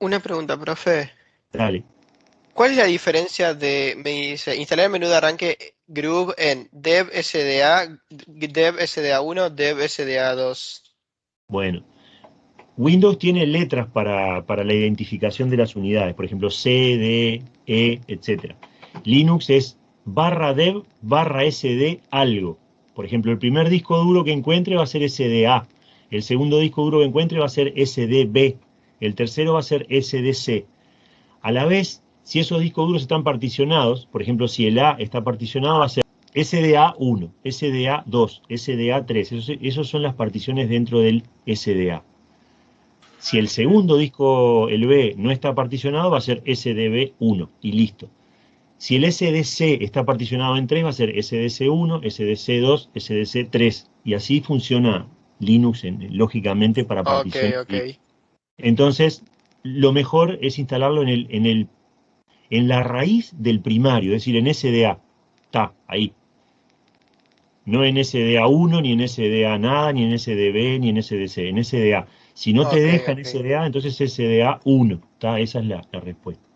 Una pregunta, profe. Dale. ¿Cuál es la diferencia de, me dice, instalar el menú de arranque Groove en dev SDA, dev SDA1, dev SDA2? Bueno, Windows tiene letras para, para, la identificación de las unidades, por ejemplo, C, D, E, etc. Linux es barra dev barra SD algo. Por ejemplo, el primer disco duro que encuentre va a ser SDA, el segundo disco duro que encuentre va a ser SDB, el tercero va a ser SDC. A la vez, si esos discos duros están particionados, por ejemplo, si el A está particionado, va a ser SDA1, SDA2, SDA3. Esas son las particiones dentro del SDA. Si el segundo disco, el B, no está particionado, va a ser SDB1 y listo. Si el SDC está particionado en tres, va a ser SDC1, SDC2, SDC3. Y así funciona Linux, lógicamente, para particionar. Entonces, lo mejor es instalarlo en, el, en, el, en la raíz del primario, es decir, en SDA. Está, ahí. No en SDA1, ni en SDA nada, ni en SDB, ni en SDC, en SDA. Si no te deja en SDA, entonces SDA1. Esa es la respuesta.